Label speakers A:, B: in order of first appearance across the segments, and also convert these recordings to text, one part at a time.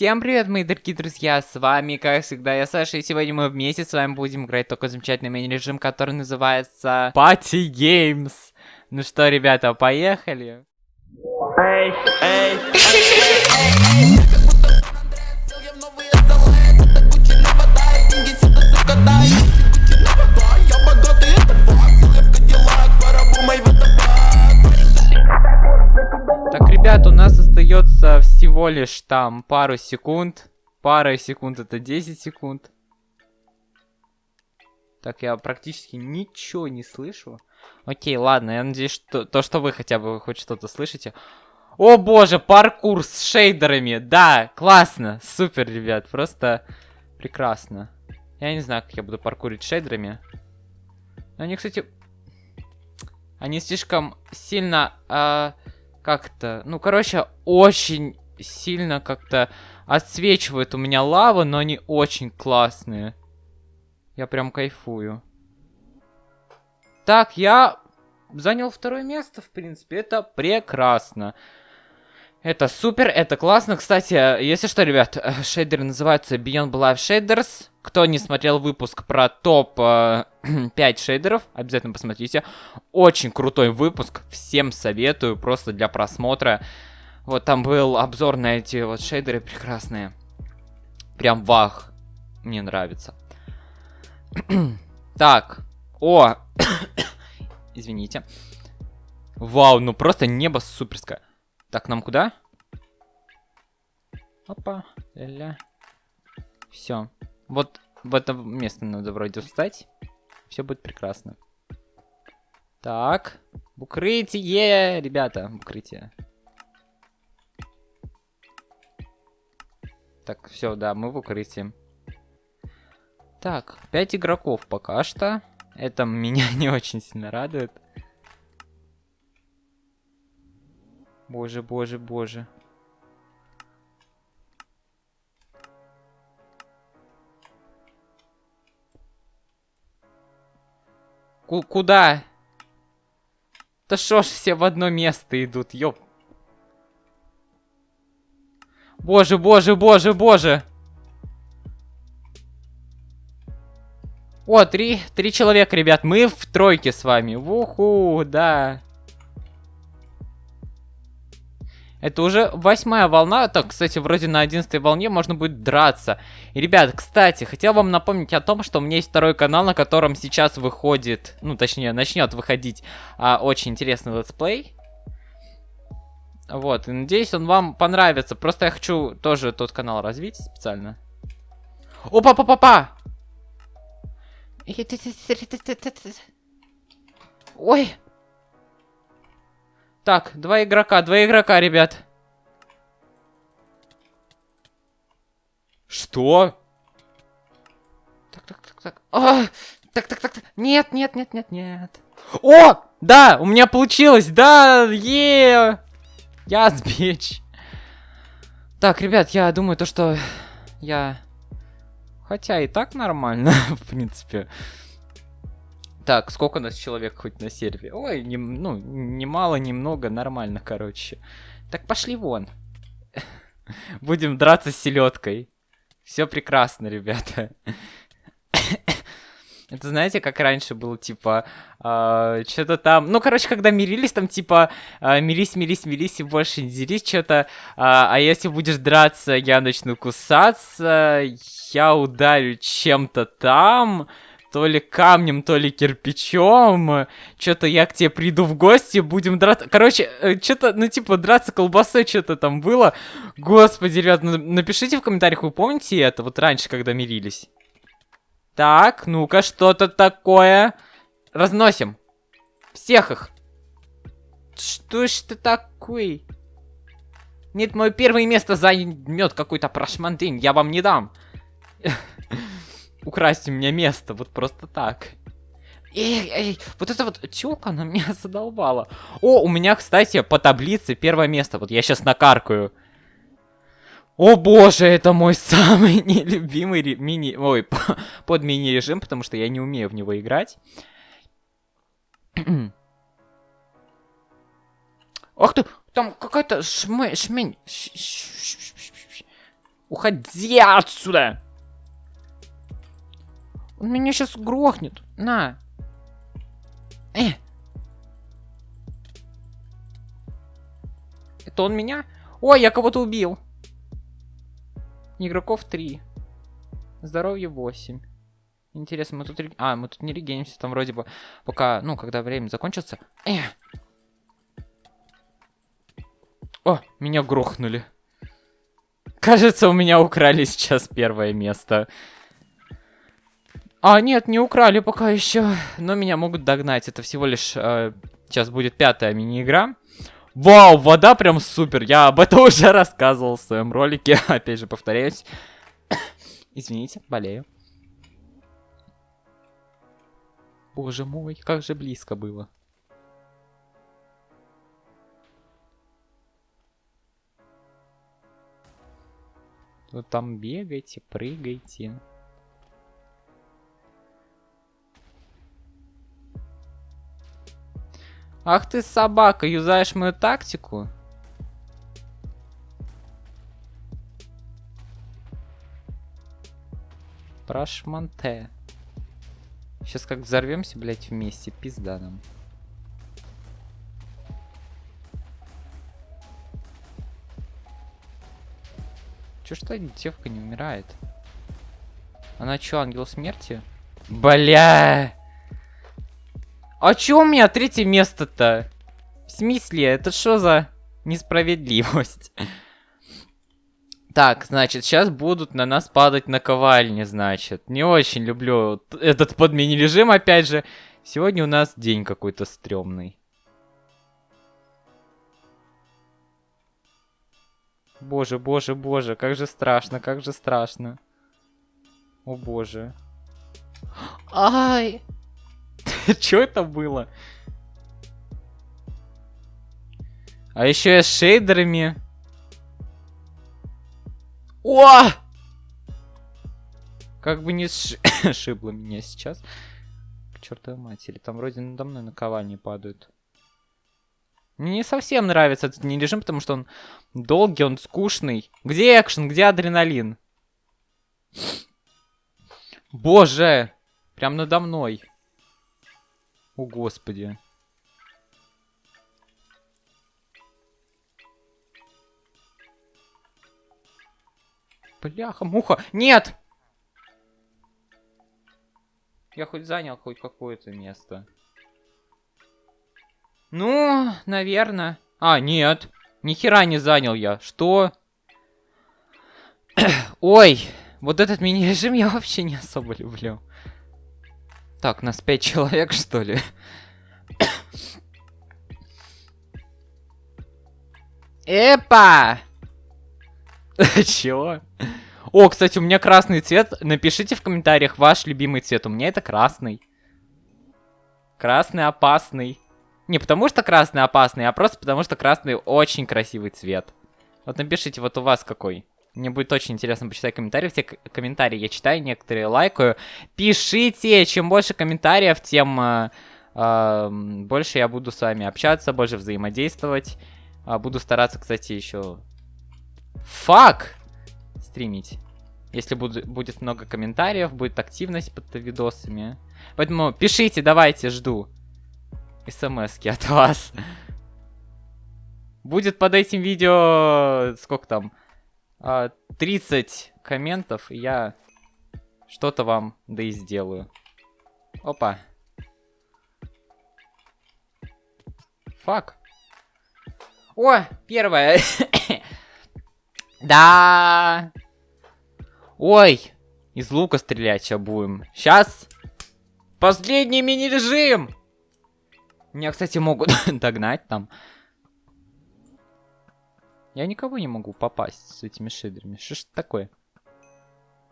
A: Всем привет, мои дорогие друзья, с вами, как всегда, я Саша, и сегодня мы вместе с вами будем играть такой замечательный мини-режим, который называется Party Games. Ну что, ребята, поехали?
B: Эй, эй,
A: Так, ребят, у нас остается всего лишь там пару секунд. Пара секунд это 10 секунд. Так, я практически ничего не слышу. Окей, ладно, я надеюсь, что то, что вы хотя бы хоть что-то слышите. О боже, паркур с шейдерами. Да, классно, супер, ребят, просто прекрасно. Я не знаю, как я буду паркурить шейдерами. Но они, кстати, они слишком сильно... Э, как-то, ну, короче, очень сильно как-то отсвечивает у меня лава, но они очень классные. Я прям кайфую. Так, я занял второе место, в принципе, это прекрасно. Это супер, это классно. Кстати, если что, ребят, шейдеры называются Beyond Life Shaders. Кто не смотрел выпуск про топ э, 5 шейдеров, обязательно посмотрите. Очень крутой выпуск, всем советую, просто для просмотра. Вот там был обзор на эти вот шейдеры прекрасные. Прям вах, мне нравится. так, о, извините. Вау, ну просто небо суперское. Так, нам куда? Опа, ля-ля. Все. Вот в это место надо вроде встать. Все будет прекрасно. Так. Укрытие, ребята, укрытие. Так, все, да, мы в укрытии. Так, 5 игроков пока что. Это меня не очень сильно радует. Боже, боже, боже. Ку куда? Да шо ж все в одно место идут, ёп. Боже, боже, боже, боже. О, три, три человека, ребят. Мы в тройке с вами. Уху, да. Это уже восьмая волна. Так, кстати, вроде на одиннадцатой волне можно будет драться. И, ребят, кстати, хотел вам напомнить о том, что у меня есть второй канал, на котором сейчас выходит, ну, точнее, начнет выходить а, очень интересный летсплей. Вот, и надеюсь, он вам понравится. Просто я хочу тоже тот канал развить специально. Опа-па-па-па! Ой! Так, два игрока, два игрока, ребят. Что? Так, так, так, так. А, так, так, так, так. Нет, нет, нет, нет, нет. О! Да, у меня получилось, да, е. Я сбечь. Так, ребят, я думаю то, что я... Хотя и так нормально, в принципе. Так, сколько у нас человек хоть на сервере? Ой, не, ну, немало, немного, нормально, короче. Так, пошли вон. Будем драться с селедкой. Все прекрасно, ребята. Это знаете, как раньше было, типа, э, что-то там... Ну, короче, когда мирились, там, типа, э, мирись, мирись, мирись и больше не делись, что-то... Э, а если будешь драться, я начну кусаться, я ударю чем-то там то ли камнем, то ли кирпичом. Что-то я к тебе приду в гости, будем драться. Короче, э, что-то, ну, типа, драться колбасой что-то там было. Господи, ребят, ну, напишите в комментариях, вы помните это, вот раньше, когда мирились? Так, ну-ка, что-то такое. Разносим. Всех их. Что ж ты такой? Нет, мое первое место займет какой-то прошмандин. Я вам не дам. украсть меня место, вот просто так. Эй, эй, вот эта вот тёлка, она меня задолбала. О, у меня, кстати, по таблице первое место. Вот я сейчас накаркаю. О боже, это мой самый нелюбимый мини... Ой, под мини-режим, потому что я не умею в него играть. Ах ты, там какая-то шмень... шмень... Уходи отсюда! Он меня сейчас грохнет. На. Э. Это он меня? Ой, я кого-то убил. Игроков 3. Здоровье 8. Интересно, мы тут... А, мы тут не регенимся, там вроде бы... Пока, ну, когда время закончится... Э. О, меня грохнули. Кажется, у меня украли сейчас первое место. А, нет, не украли пока еще. Но меня могут догнать. Это всего лишь... Э, сейчас будет пятая мини-игра. Вау, вода прям супер. Я об этом уже рассказывал в своем ролике. Опять же, повторяюсь. Извините, болею. Боже мой, как же близко было. Вы там бегайте, прыгайте. Ах ты собака, юзаешь мою тактику? Прошманте. Сейчас как взорвемся, блять, вместе, пизда нам. Чё что девка не умирает? Она чё, ангел смерти? Бля! А чё у меня третье место-то? В смысле? Это что за несправедливость? Так, значит, сейчас будут на нас падать наковальни, значит. Не очень люблю этот подмини-режим, опять же. Сегодня у нас день какой-то стрёмный. Боже, боже, боже, как же страшно, как же страшно. О боже. Ай! Что это было? А еще я с шейдерами. О! Как бы не шибло меня сейчас. К чертовой матери. Там вроде надо мной наковальни падают. Мне не совсем нравится этот не режим, потому что он долгий, он скучный. Где экшен, где адреналин? Боже! Прям надо мной. О, господи. Бляха, муха. Нет! Я хоть занял хоть какое-то место. Ну, наверное. А, нет. Ни хера не занял я. Что? Ой, вот этот мини-режим я вообще не особо люблю. Так, нас пять человек, что ли? Эпа! Чего? О, кстати, у меня красный цвет. Напишите в комментариях ваш любимый цвет. У меня это красный. Красный опасный. Не потому что красный опасный, а просто потому что красный очень красивый цвет. Вот напишите, вот у вас какой. Мне будет очень интересно почитать комментарии. Все комментарии я читаю, некоторые лайкаю. Пишите, чем больше комментариев, тем э, э, больше я буду с вами общаться, больше взаимодействовать. Э, буду стараться, кстати, еще... Фак! Стримить. Если буду, будет много комментариев, будет активность под видосами. Поэтому пишите, давайте, жду. смс от вас. Будет под этим видео... Сколько там? 30 а, комментов, и я что-то вам да и сделаю. Опа. Фак. О, первое. да. Ой, из лука стрелять сейчас будем. Сейчас. Последний мини-режим. Меня, кстати, могут догнать там. Я никого не могу попасть с этими шидрами. Что ж такое?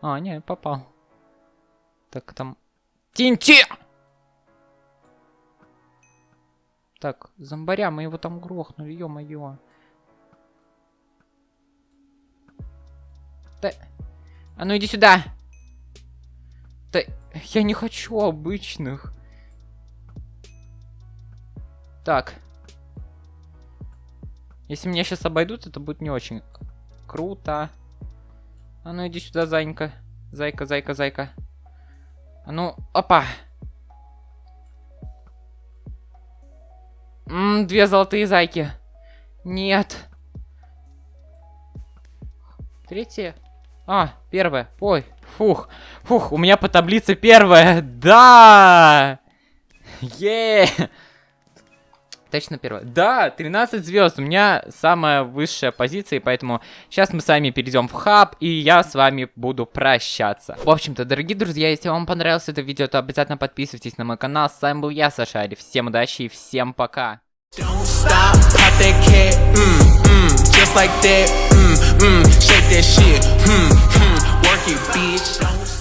A: А, не, попал. Так, там... Тинти! Так, зомбаря, мы его там грохнули, ё-моё. Да... А ну иди сюда! Да, я не хочу обычных. Так. Если меня сейчас обойдут, это будет не очень круто. А ну иди сюда, зайка. Зайка, зайка, зайка. А ну, опа. М, две золотые зайки. Нет. Третья. А, первая. Ой, фух. Фух, у меня по таблице первая. Да! Е! Точно первая. Да, 13 звезд. У меня самая высшая позиция, поэтому сейчас мы с вами перейдем в хаб, и я с вами буду прощаться. В общем-то, дорогие друзья, если вам понравилось это видео, то обязательно подписывайтесь на мой канал. С вами был я, Сашари. Всем удачи и всем пока.
B: Mm, mm, just like that, mm, mm, shake that shit, mm, mm, work it, bitch. Don't